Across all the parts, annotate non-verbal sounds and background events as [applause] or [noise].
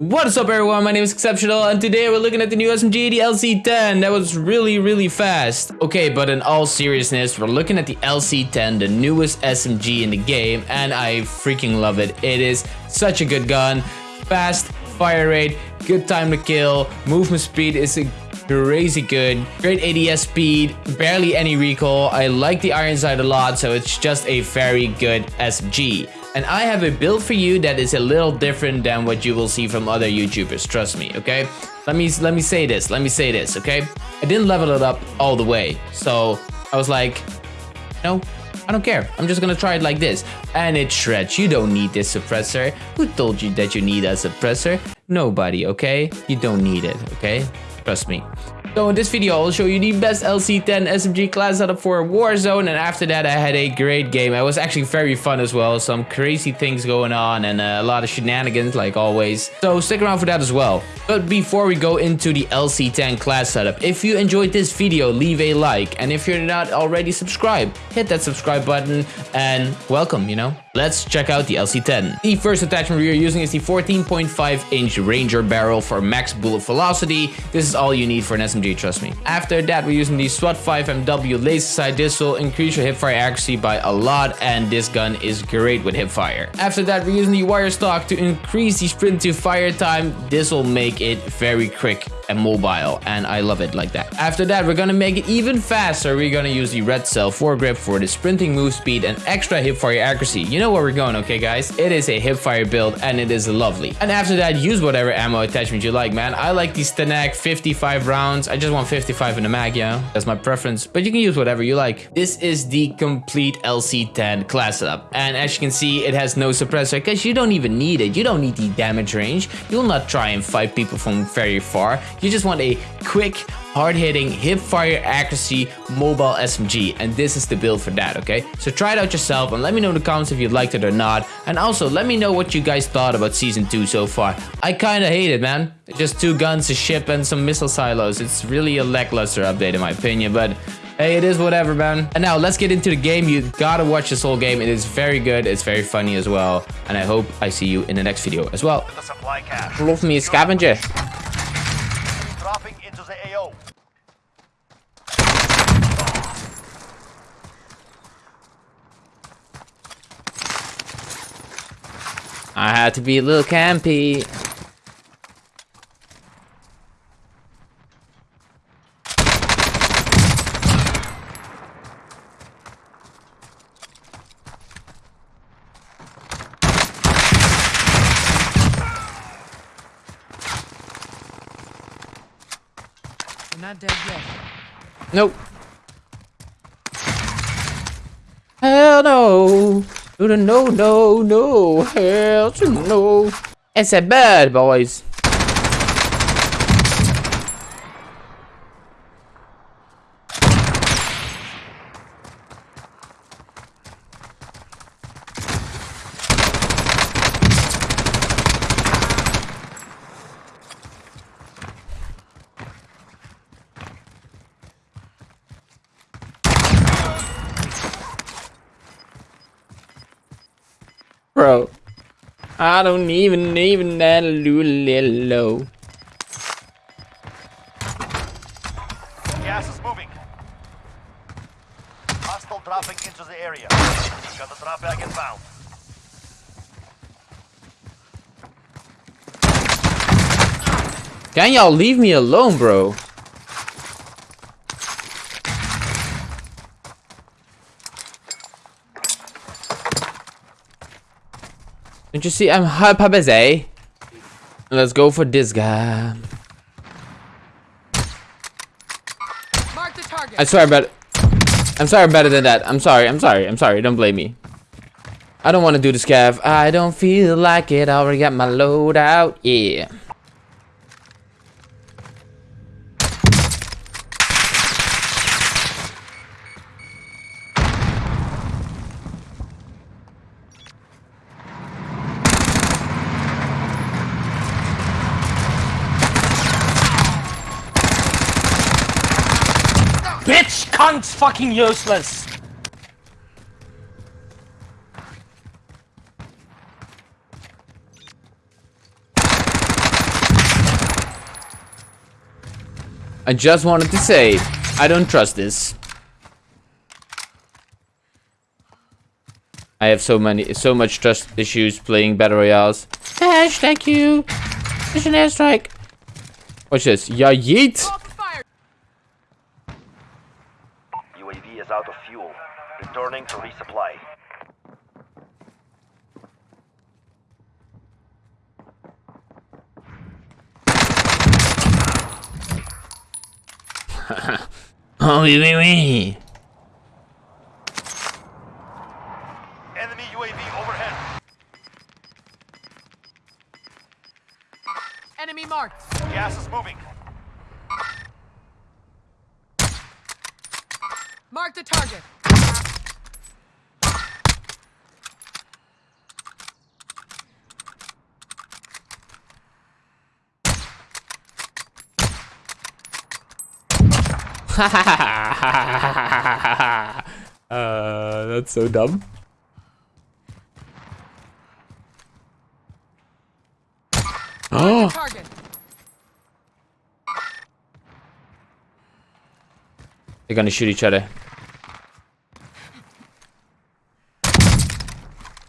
What is up everyone, my name is Exceptional and today we're looking at the new SMG, the LC-10. That was really, really fast. Okay, but in all seriousness, we're looking at the LC-10, the newest SMG in the game, and I freaking love it. It is such a good gun. Fast, fire rate, good time to kill, movement speed is crazy good. Great ADS speed, barely any recoil. I like the iron sight a lot, so it's just a very good SMG. And I have a build for you that is a little different than what you will see from other YouTubers, trust me, okay? Let me let me say this, let me say this, okay? I didn't level it up all the way, so I was like, no, I don't care. I'm just gonna try it like this. And it shreds. You don't need this suppressor. Who told you that you need a suppressor? Nobody, okay? You don't need it, okay? Trust me. So in this video, I'll show you the best LC-10 SMG class setup for Warzone. And after that, I had a great game. It was actually very fun as well. Some crazy things going on and uh, a lot of shenanigans like always. So stick around for that as well. But before we go into the LC-10 class setup, if you enjoyed this video, leave a like. And if you're not already subscribed, hit that subscribe button and welcome, you know. Let's check out the LC-10. The first attachment we are using is the 14.5 inch Ranger barrel for max bullet velocity. This is all you need for an SMG, trust me. After that, we're using the SWAT 5MW laser sight. This will increase your hipfire accuracy by a lot and this gun is great with hipfire. After that, we're using the wire stock to increase the sprint to fire time. This will make it very quick and mobile and I love it like that. After that, we're gonna make it even faster. We're gonna use the red cell foregrip for the sprinting move speed and extra hipfire accuracy. You know where we're going, okay guys? It is a hipfire build and it is lovely. And after that, use whatever ammo attachment you like, man. I like the STANAG 55 rounds. I just want 55 in the mag, yeah. That's my preference, but you can use whatever you like. This is the complete LC-10 class setup. And as you can see, it has no suppressor because you don't even need it. You don't need the damage range. You'll not try and fight people from very far. You just want a quick, hard-hitting, hip-fire accuracy mobile SMG, and this is the build for that, okay? So try it out yourself and let me know in the comments if you liked it or not. And also, let me know what you guys thought about Season 2 so far. I kinda hate it, man. Just two guns, a ship, and some missile silos. It's really a lackluster update in my opinion, but Hey, it is whatever, man. And now let's get into the game. You gotta watch this whole game. It is very good. It's very funny as well. And I hope I see you in the next video as well. Love me, a scavenger. I had to be a little campy. You're not dead yet. Nope. Hell no. No, no, no, no. Hell no. It's a bad, boys. Bro. I don't even even that little low. Gas is moving. Hostile dropping into the area. Got the drop bag inbound. Can y'all leave me alone, bro? Don't you see I'm hyper busy? Let's go for this guy. Mark the target. I swear better. I'm sorry better than that. I'm sorry. I'm sorry. I'm sorry. Don't blame me. I don't want to do the scav. I don't feel like it. I already got my load out. Yeah. bitch cunt's fucking useless! I just wanted to say, I don't trust this. I have so many, so much trust issues playing battle royales. thank you. Mission airstrike. Watch this. Yeah, yeet. Oh, wee, wee, wee. Enemy UAV overhead. Enemy marked. Gas is moving. Mark the target. Uh, that's so dumb. Oh! They're gonna shoot each other.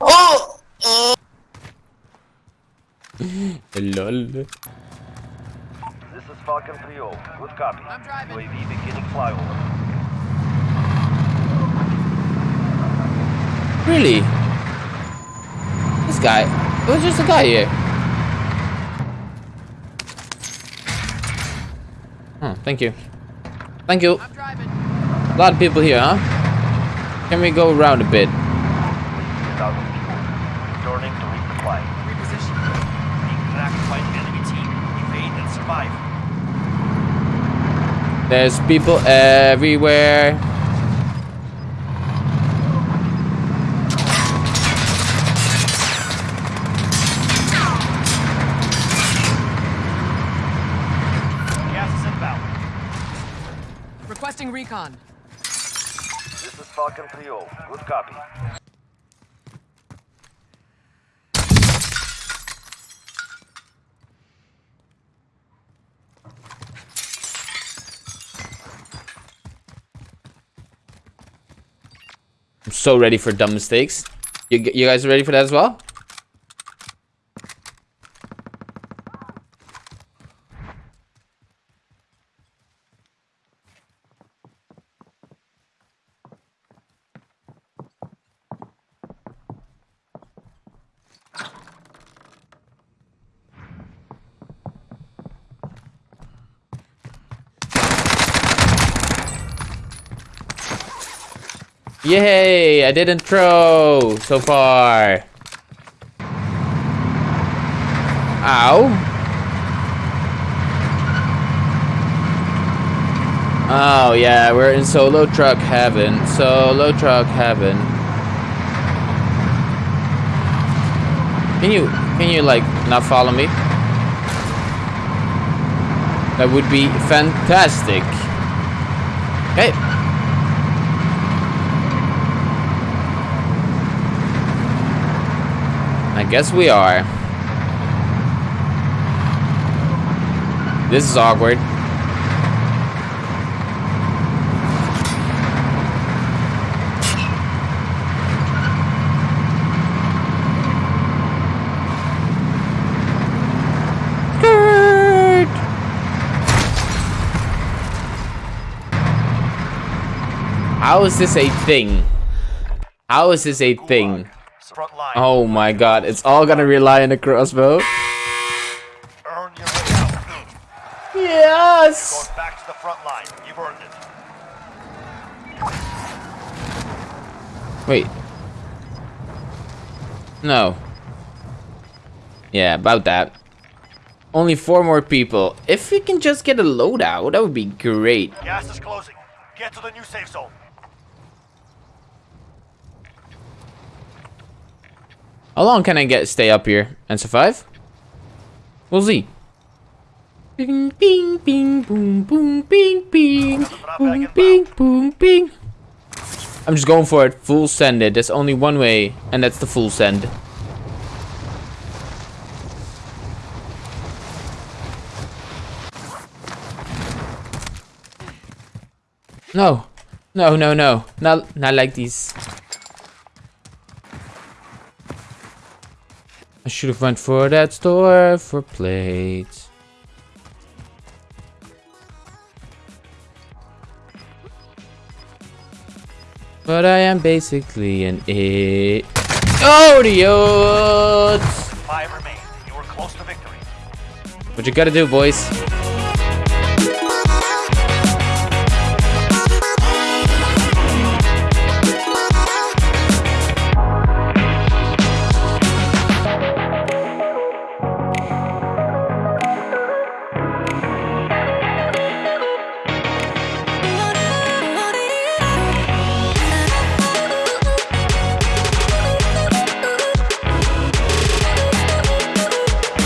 Oh! [laughs] Lol. This is Falcon 3-0. Good copy. I'm driving. UAV beginning flyover. Really? This guy. There's just a guy here. Oh, thank you. Thank you. I'm driving. A lot of people here, huh? Can we go around a bit? UAV is out of fuel. Returning to resupply. Reposition. Being tracked by an enemy team. Evade and survive. There's people everywhere. Gas is inbound. Requesting recon. This is Falcon 3-0. Good copy. So ready for dumb mistakes. You, you guys are ready for that as well? Yay! I didn't throw so far. Ow. Oh yeah, we're in solo truck heaven. Solo truck heaven. Can you can you like not follow me? That would be fantastic. Okay. I guess we are. This is awkward. How is this a thing? How is this a thing? Front line. Oh my god, it's all gonna rely on the crossbow. Yes! Going back to the front line. You've earned it. Wait. No. Yeah, about that. Only four more people. If we can just get a loadout, that would be great. Gas is closing. Get to the new safe zone. How long can I get stay up here and survive? We'll see. Bing, bing, bing, boom, boom, bing, bing, boom, bing, boom, bing. I'm just going for it. Full send it. There's only one way, and that's the full send. No. No, no, no. Not, not like these. I should have went for that store for plates. But I am basically an idiot. Five remain. You were close to victory. What you gotta do, boys?